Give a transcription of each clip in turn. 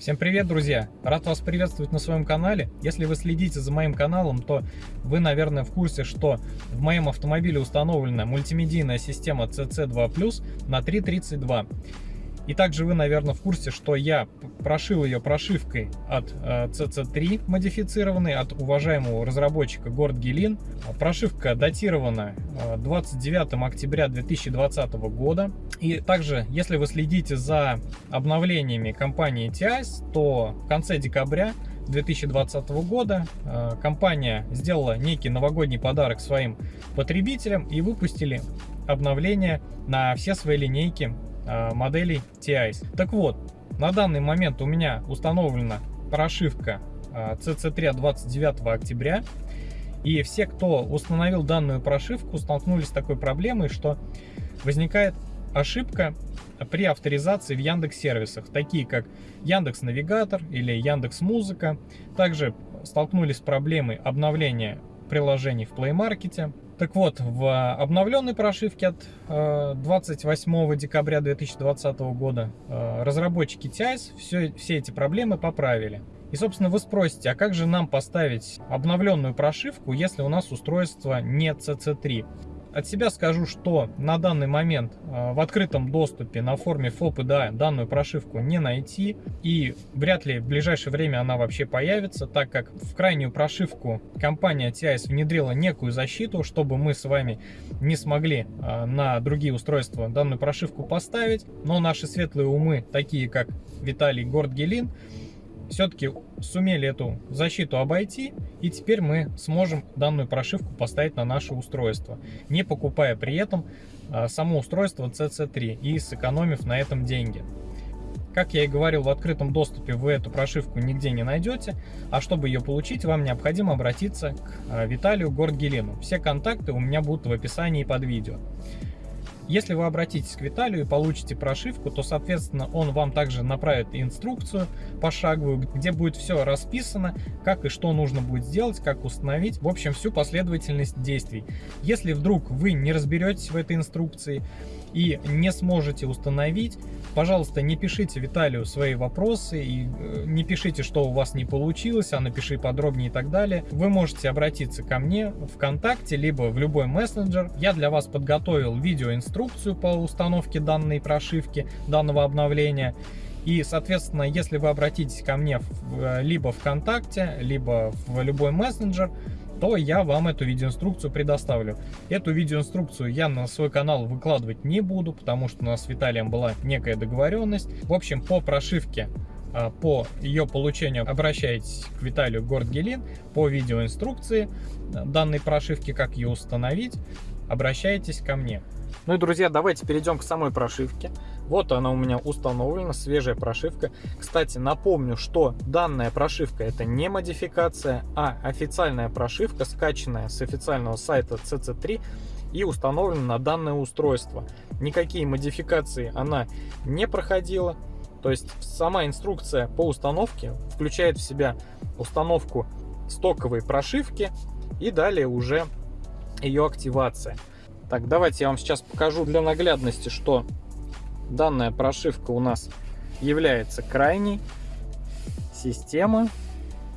Всем привет, друзья! Рад вас приветствовать на своем канале. Если вы следите за моим каналом, то вы, наверное, в курсе, что в моем автомобиле установлена мультимедийная система CC2+, на 332. И также вы, наверное, в курсе, что я прошил ее прошивкой от э, CC3 модифицированной, от уважаемого разработчика Горд Гелин. Прошивка датирована 29 э, октября 2020 года. И также, если вы следите за обновлениями компании TIS, то в конце декабря 2020 года э, компания сделала некий новогодний подарок своим потребителям и выпустили обновление на все свои линейки Э, моделей TIs. Так вот, на данный момент у меня установлена прошивка CC3 от 29 октября. И все, кто установил данную прошивку, столкнулись с такой проблемой, что возникает ошибка при авторизации в Яндекс сервисах, такие как Яндекс Навигатор или Яндекс Музыка. Также столкнулись с проблемой обновления приложений в Play Market. Так вот, в обновленной прошивке от 28 э, декабря 2020 года э, разработчики TIS все, все эти проблемы поправили. И, собственно, вы спросите, а как же нам поставить обновленную прошивку, если у нас устройство не CC3? От себя скажу, что на данный момент э, в открытом доступе на форме FOPDA данную прошивку не найти и вряд ли в ближайшее время она вообще появится, так как в крайнюю прошивку компания TIS внедрила некую защиту, чтобы мы с вами не смогли э, на другие устройства данную прошивку поставить, но наши светлые умы, такие как Виталий Гордгелин, все-таки сумели эту защиту обойти, и теперь мы сможем данную прошивку поставить на наше устройство, не покупая при этом а, само устройство CC3 и сэкономив на этом деньги. Как я и говорил, в открытом доступе вы эту прошивку нигде не найдете, а чтобы ее получить, вам необходимо обратиться к а, Виталию Гордгелену. Все контакты у меня будут в описании под видео. Если вы обратитесь к Виталию и получите прошивку, то, соответственно, он вам также направит инструкцию пошаговую, где будет все расписано, как и что нужно будет сделать, как установить, в общем, всю последовательность действий. Если вдруг вы не разберетесь в этой инструкции, и не сможете установить, пожалуйста, не пишите Виталию свои вопросы и э, не пишите, что у вас не получилось, а напиши подробнее и так далее. Вы можете обратиться ко мне ВКонтакте, либо в любой мессенджер. Я для вас подготовил видеоинструкцию по установке данной прошивки, данного обновления. И, соответственно, если вы обратитесь ко мне либо ВКонтакте, либо в любой мессенджер, то я вам эту видеоинструкцию предоставлю. Эту видеоинструкцию я на свой канал выкладывать не буду, потому что у нас с Виталием была некая договоренность. В общем, по прошивке а, по ее получению обращайтесь к Виталию Гордгелин по видеоинструкции данной прошивки, как ее установить, обращайтесь ко мне. Ну и, друзья, давайте перейдем к самой прошивке. Вот она у меня установлена, свежая прошивка. Кстати, напомню, что данная прошивка это не модификация, а официальная прошивка, скачанная с официального сайта CC3 и установлена на данное устройство. Никакие модификации она не проходила. То есть сама инструкция по установке включает в себя установку стоковой прошивки и далее уже ее активация. Так, давайте я вам сейчас покажу для наглядности, что данная прошивка у нас является крайней. Система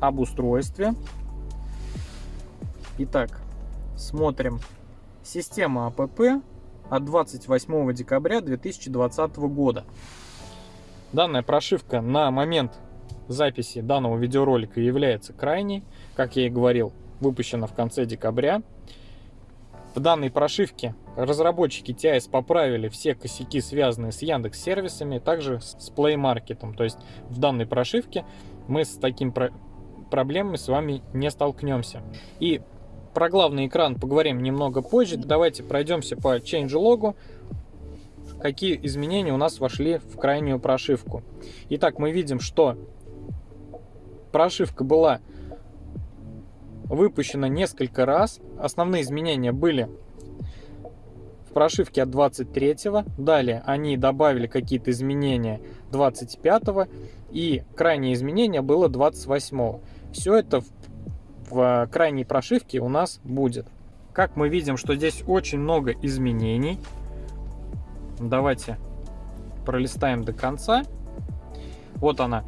об устройстве. Итак, смотрим. Система АПП от 28 декабря 2020 года. Данная прошивка на момент записи данного видеоролика является крайней. Как я и говорил, выпущена в конце декабря. В данной прошивке разработчики TIS поправили все косяки, связанные с Яндекс сервисами, также с Play Market. То есть в данной прошивке мы с таким про проблемами с вами не столкнемся. И про главный экран поговорим немного позже. Давайте пройдемся по changelog, какие изменения у нас вошли в крайнюю прошивку. Итак, мы видим, что прошивка была выпущена несколько раз. Основные изменения были в прошивке от 23-го. Далее они добавили какие-то изменения 25-го. И крайнее изменение было 28-го. Все это в, в крайней прошивке у нас будет. Как мы видим, что здесь очень много изменений. Давайте пролистаем до конца. Вот она.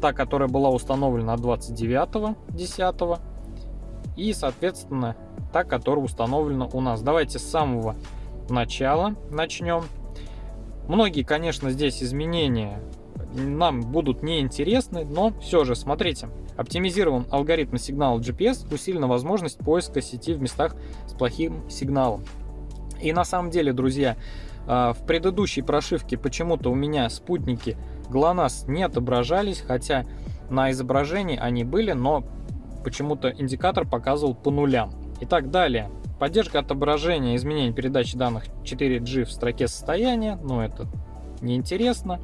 та, которая была установлена 29.10 и, соответственно, та, которая установлена у нас. Давайте с самого начала начнем. Многие, конечно, здесь изменения нам будут неинтересны, но все же, смотрите. Оптимизирован алгоритм сигнала GPS, усилена возможность поиска сети в местах с плохим сигналом. И на самом деле, друзья, а, в предыдущей прошивке почему-то у меня спутники GLONASS не отображались, хотя на изображении они были, но почему-то индикатор показывал по нулям. Итак, далее. Поддержка отображения изменений передачи данных 4G в строке состояния, но это неинтересно.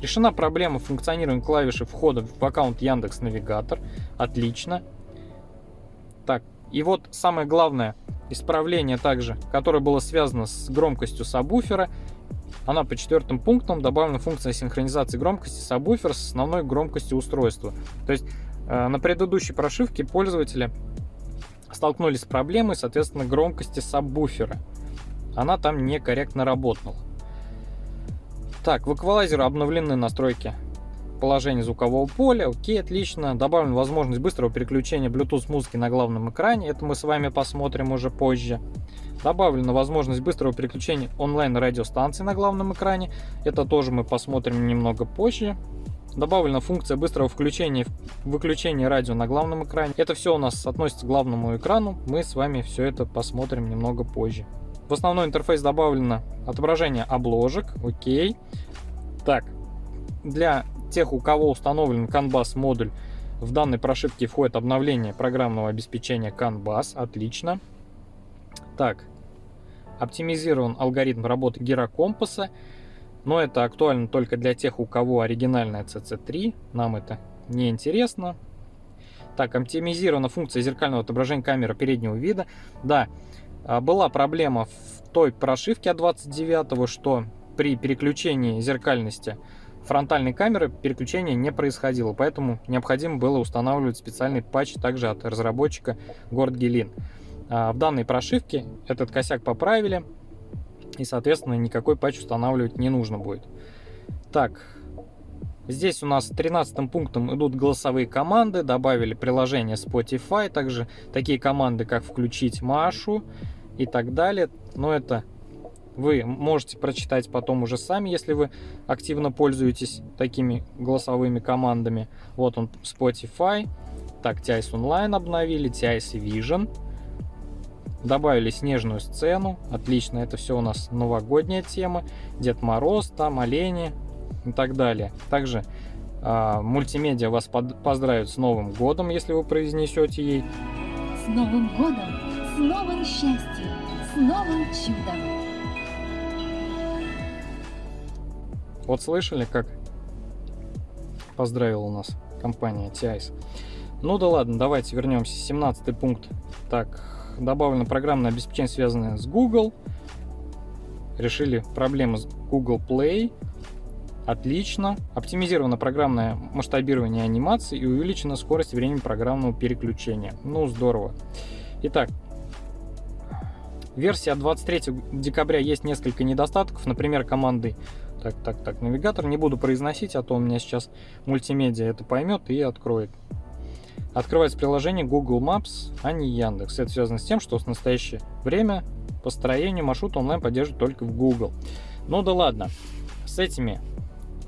Решена проблема функционирования клавиши входа в аккаунт Яндекс Навигатор. Отлично. Так, и вот самое главное исправление также, которое было связано с громкостью сабвуфера. Она по четвертым пунктам добавлена функция синхронизации громкости сабвуфера с основной громкостью устройства. То есть на предыдущей прошивке пользователи столкнулись с проблемой, соответственно, громкости сабвуфера. Она там некорректно работала. Так, в эквалайзере обновлены настройки положения звукового поля. Окей, отлично. Добавлена возможность быстрого переключения Bluetooth музыки на главном экране. Это мы с вами посмотрим уже позже. Добавлена возможность быстрого переключения онлайн-радиостанции на главном экране. Это тоже мы посмотрим немного позже. Добавлена функция быстрого включения и выключения радио на главном экране. Это все у нас относится к главному экрану. Мы с вами все это посмотрим немного позже. В основной интерфейс добавлено отображение обложек. Окей. Так, для тех, у кого установлен CAN BUS модуль, в данной прошивке входит обновление программного обеспечения CAN BUS. Отлично. Так, оптимизирован алгоритм работы гирокомпаса, но это актуально только для тех, у кого оригинальная CC3. Нам это не интересно. Так, оптимизирована функция зеркального отображения камеры переднего вида. Да, а, была проблема в той прошивке от 29 что при переключении зеркальности фронтальной камеры переключение не происходило, поэтому необходимо было устанавливать специальный патч также от разработчика GordGelin. А, в данной прошивке этот косяк поправили, и, соответственно, никакой патч устанавливать не нужно будет. Так, Здесь у нас 13 пунктом идут голосовые команды, добавили приложение Spotify, также такие команды, как включить Машу, и так далее. Но это вы можете прочитать потом уже сами, если вы активно пользуетесь такими голосовыми командами. Вот он Spotify. Так, TIS Online обновили, TIS Vision. Добавили снежную сцену. Отлично, это все у нас новогодняя тема. Дед Мороз, там олени и так далее. Также э, мультимедиа вас под, поздравит с Новым годом, если вы произнесете ей. С Новым годом! С новым счастьем, с новым чудом. Вот слышали, как поздравила у нас компания TIS. Ну да ладно, давайте вернемся. 17 пункт. Так, добавлено программное обеспечение, связанное с Google. Решили проблемы с Google Play. Отлично. Оптимизировано программное масштабирование анимации и увеличена скорость времени программного переключения. Ну, здорово. Итак, Версия 23 декабря есть несколько недостатков, например, команды так, так, так, навигатор. Не буду произносить, а то у меня сейчас мультимедиа это поймет и откроет. Открывается приложение Google Maps, а не Яндекс. Это связано с тем, что в настоящее время построение маршрута онлайн поддерживает только в Google. Ну да ладно, с этими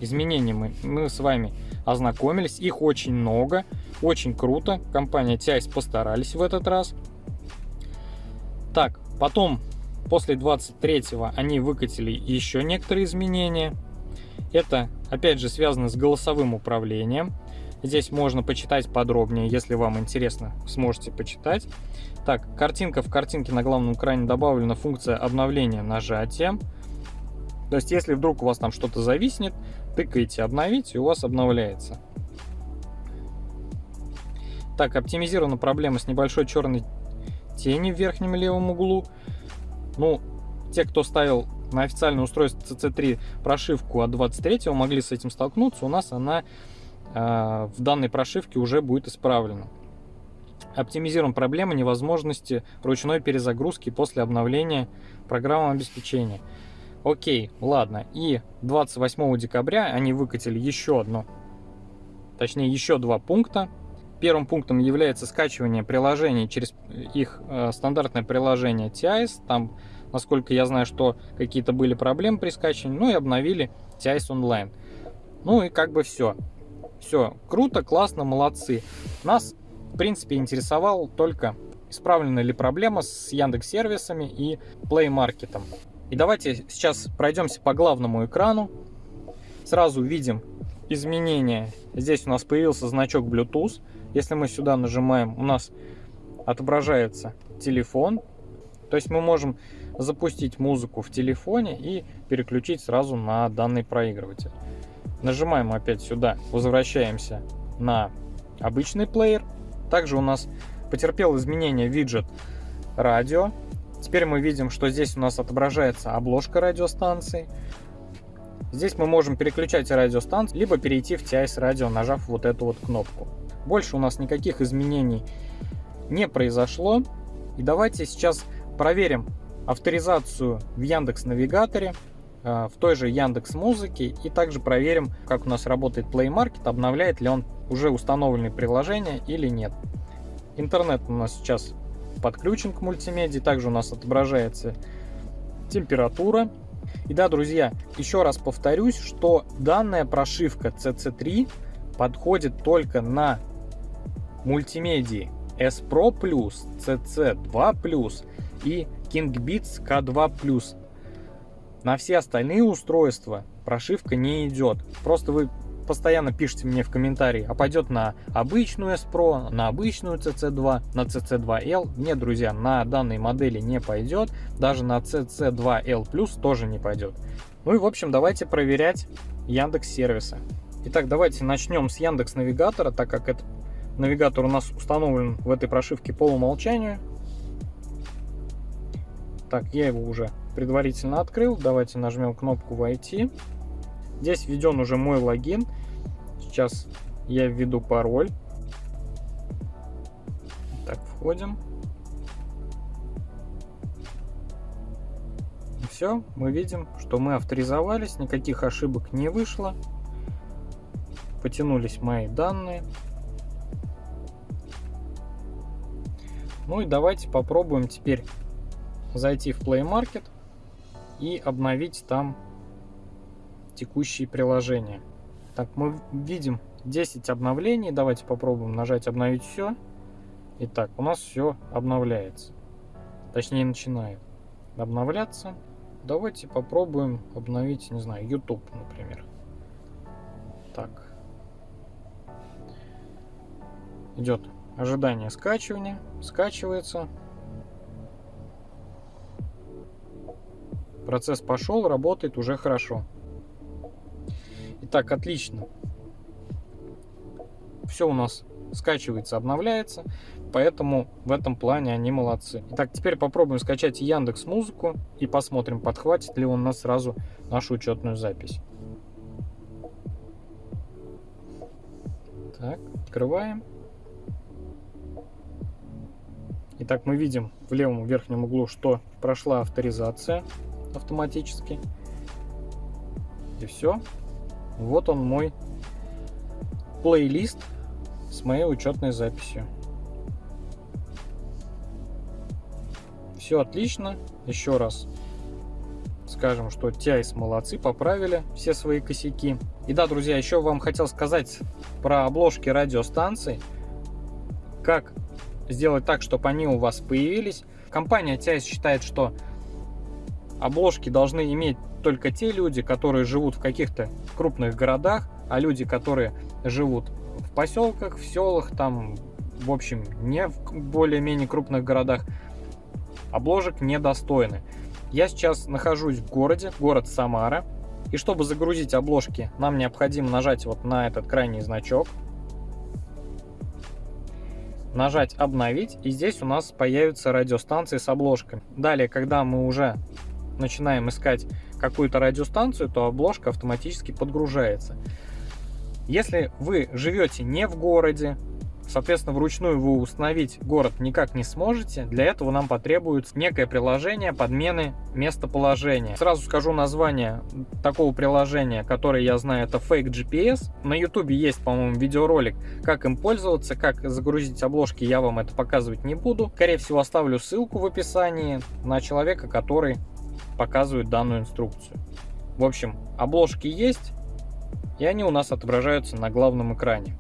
изменениями мы с вами ознакомились. Их очень много, очень круто. Компания TIS постарались в этот раз. Так, Потом, после 23-го, они выкатили еще некоторые изменения. Это, опять же, связано с голосовым управлением. Здесь можно почитать подробнее, если вам интересно, сможете почитать. Так, картинка в картинке на главном экране добавлена функция обновления нажатием. То есть, если вдруг у вас там что-то зависнет, тыкаете «Обновить» и у вас обновляется. Так, оптимизирована проблема с небольшой черной тени в верхнем левом углу. Ну, те, кто ставил на официальное устройство CC3 прошивку от 23 могли с этим столкнуться. У нас она в данной прошивке уже будет исправлена. Оптимизируем проблему невозможности ручной перезагрузки после обновления программного обеспечения. Окей, ладно. И 28 декабря они выкатили еще одно точнее еще два пункта. Первым пунктом является скачивание приложений через их э, стандартное приложение TIS. Там, насколько я знаю, что какие-то были проблемы при скачивании, ну и обновили TIS Online. Ну и как бы все. Все круто, классно, молодцы. Нас, в принципе, интересовал только исправлена ли проблема с Яндекс сервисами и Play Market. И давайте сейчас пройдемся по главному экрану. Сразу видим изменения. Здесь у нас появился значок Bluetooth. Если мы сюда нажимаем, у нас отображается телефон. То есть мы можем запустить музыку в телефоне и переключить сразу на данный проигрыватель. Нажимаем опять сюда, возвращаемся на обычный плеер. Также у нас потерпел изменения виджет радио. Теперь мы видим, что здесь у нас отображается обложка радиостанции. Здесь мы можем переключать радиостанцию, либо перейти в TIS радио, нажав вот эту вот кнопку. Больше у нас никаких изменений не произошло. И давайте сейчас проверим авторизацию в Яндекс Навигаторе, в той же Яндекс Музыке и также проверим, как у нас работает Play Market, обновляет ли он уже установленные приложения или нет. Интернет у нас сейчас подключен к мультимедии, также у нас отображается температура. И да, друзья, еще раз повторюсь, что данная прошивка CC3 подходит только на мультимедии S Pro+, CC2+, и KingBeats K2+. На все остальные устройства прошивка не идет. Просто вы постоянно пишите мне в комментарии, а пойдет на обычную S Pro, на обычную CC2, на CC2L. Нет, друзья, на данной модели не пойдет, даже на CC2L Plus тоже не пойдет. Ну и в общем, давайте проверять Яндекс сервисы. Итак, давайте начнем с Яндекс Навигатора, так как этот навигатор у нас установлен в этой прошивке по умолчанию. Так, я его уже предварительно открыл. Давайте нажмем кнопку «Войти». Здесь введен уже мой логин. Сейчас я введу пароль. Так, входим. Все, мы видим, что мы авторизовались, никаких ошибок не вышло. Потянулись мои данные. Ну и давайте попробуем теперь зайти в Play Market и обновить там текущие приложения. Так, мы видим 10 обновлений. Давайте попробуем нажать обновить все. Итак, у нас все обновляется. Точнее, начинает обновляться. Давайте попробуем обновить, не знаю, YouTube, например. Так. Идет ожидание скачивания. Скачивается. Процесс пошел, работает уже хорошо. Итак, отлично. Все у нас скачивается, обновляется, поэтому в этом плане они молодцы. Итак, теперь попробуем скачать Яндекс Музыку и посмотрим, подхватит ли он нас сразу нашу учетную запись. Так, открываем. Итак, мы видим в левом верхнем углу, что прошла авторизация автоматически. И все. Вот он мой плейлист с моей учетной записью. Все отлично. Еще раз скажем, что TIS молодцы, поправили все свои косяки. И да, друзья, еще вам хотел сказать про обложки радиостанций. Как сделать так, чтобы они у вас появились. Компания TIS считает, что обложки должны иметь только те люди, которые живут в каких-то крупных городах, а люди, которые живут в поселках, в селах, там, в общем, не в более-менее крупных городах, обложек недостойны. Я сейчас нахожусь в городе, город Самара, и чтобы загрузить обложки, нам необходимо нажать вот на этот крайний значок, нажать «Обновить», и здесь у нас появятся радиостанции с обложками. Далее, когда мы уже начинаем искать какую-то радиостанцию, то обложка автоматически подгружается. Если вы живете не в городе, Соответственно, вручную вы установить город никак не сможете. Для этого нам потребуется некое приложение подмены местоположения. Сразу скажу название такого приложения, которое я знаю, это Fake GPS. На YouTube есть, по-моему, видеоролик, как им пользоваться, как загрузить обложки, я вам это показывать не буду. Скорее всего, оставлю ссылку в описании на человека, который показывает данную инструкцию. В общем, обложки есть, и они у нас отображаются на главном экране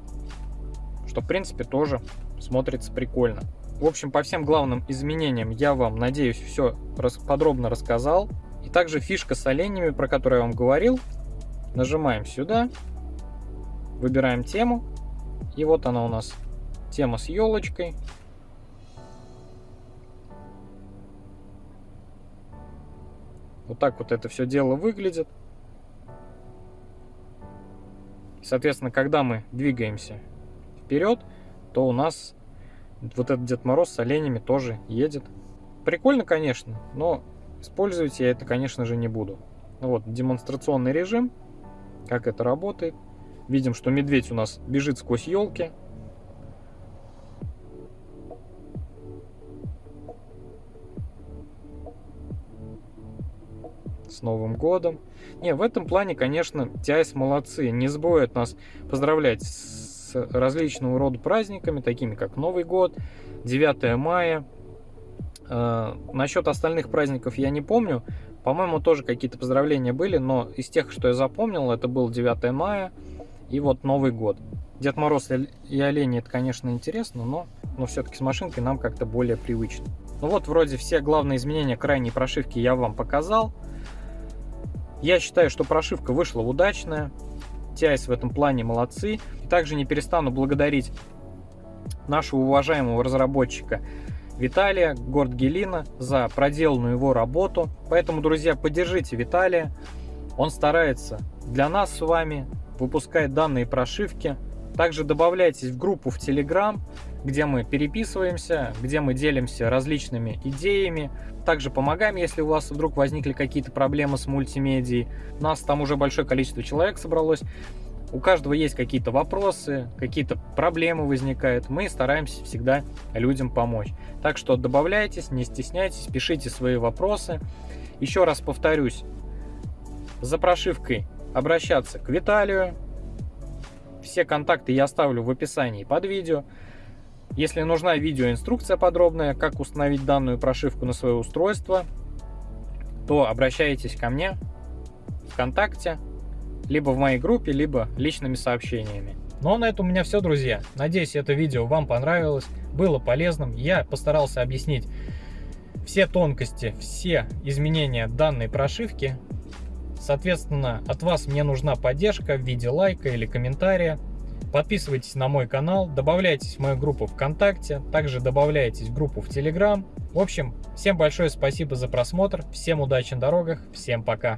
что в принципе тоже смотрится прикольно. В общем, по всем главным изменениям я вам, надеюсь, все подробно рассказал. И также фишка с оленями, про которую я вам говорил. Нажимаем сюда, выбираем тему. И вот она у нас, тема с елочкой. Вот так вот это все дело выглядит. Соответственно, когда мы двигаемся вперед, то у нас вот этот Дед Мороз с оленями тоже едет. Прикольно, конечно, но использовать я это, конечно же, не буду. Ну вот, демонстрационный режим, как это работает. Видим, что медведь у нас бежит сквозь елки. С Новым годом. Не, в этом плане, конечно, TIS молодцы. Не забывают нас поздравлять с различного рода праздниками, такими как Новый год, 9 мая. Э, насчет остальных праздников я не помню. По-моему, тоже какие-то поздравления были, но из тех, что я запомнил, это был 9 мая и вот Новый год. Дед Мороз и олени, это, конечно, интересно, но, но все-таки с машинкой нам как-то более привычно. Ну вот, вроде все главные изменения крайней прошивки я вам показал. Я считаю, что прошивка вышла удачная. TIS в этом плане молодцы. Также не перестану благодарить нашего уважаемого разработчика Виталия Гордгелина за проделанную его работу. Поэтому, друзья, поддержите Виталия. Он старается для нас с вами, выпускает данные прошивки. Также добавляйтесь в группу в Telegram, где мы переписываемся, где мы делимся различными идеями. Также помогаем, если у вас вдруг возникли какие-то проблемы с мультимедией. У нас там уже большое количество человек собралось. У каждого есть какие-то вопросы, какие-то проблемы возникают. Мы стараемся всегда людям помочь. Так что добавляйтесь, не стесняйтесь, пишите свои вопросы. Еще раз повторюсь, за прошивкой обращаться к Виталию. Все контакты я оставлю в описании под видео. Если нужна видеоинструкция подробная, как установить данную прошивку на свое устройство, то обращайтесь ко мне ВКонтакте либо в моей группе, либо личными сообщениями. Ну а на этом у меня все, друзья. Надеюсь, это видео вам понравилось, было полезным. Я постарался объяснить все тонкости, все изменения данной прошивки. Соответственно, от вас мне нужна поддержка в виде лайка или комментария. Подписывайтесь на мой канал, добавляйтесь в мою группу ВКонтакте, также добавляйтесь в группу в Телеграм. В общем, всем большое спасибо за просмотр, всем удачи на дорогах, всем пока!